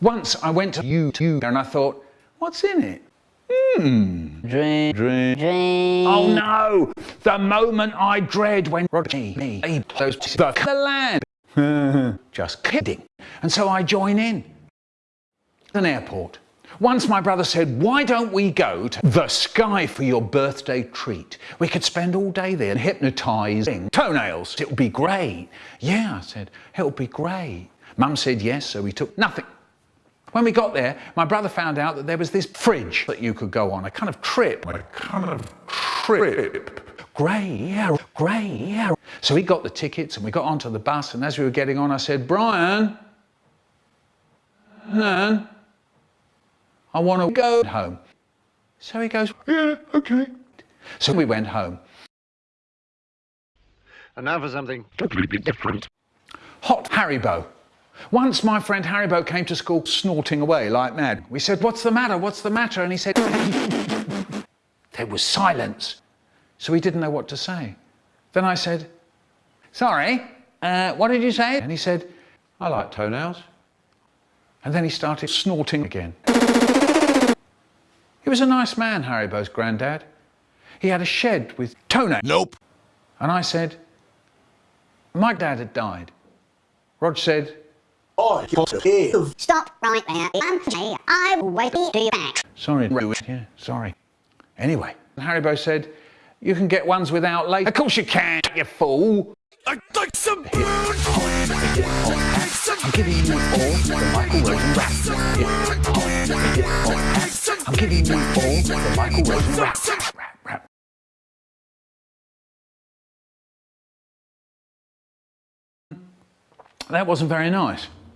Once I went to YouTube and I thought, what's in it? Hmm. Dream, dream, dream. Oh no! The moment I dread when Roger me those the, the land. Just kidding. And so I join in. An airport. Once my brother said, why don't we go to the sky for your birthday treat? We could spend all day there hypnotising toenails. It would be great. Yeah, I said, it would be great. Mum said yes, so we took nothing. When we got there, my brother found out that there was this fridge that you could go on, a kind of trip. A kind of trip. Great, yeah, great, yeah. So we got the tickets and we got onto the bus and as we were getting on, I said, Brian, Nan, I want to go home. So he goes, yeah, okay. So we went home. And now for something completely different. Hot Harrybo. Once my friend Harrybo came to school snorting away like mad. We said, what's the matter, what's the matter? And he said, there was silence. So he didn't know what to say. Then I said, sorry, uh, what did you say? And he said, I like toenails. And then he started snorting again. He was a nice man, Harrybo's granddad. He had a shed with toenails. Nope. And I said, my dad had died. Rog said, I got to give. Stop right there. I'm I will wait till you back. Sorry, yeah, sorry. Anyway, Harrybo said, you can get ones without lace. Of course you can, you fool. I'd like some I'm giving you all the Michael Rosen rap. I'm giving you all the Michael Rosen rap. rap, rap. That wasn't very nice.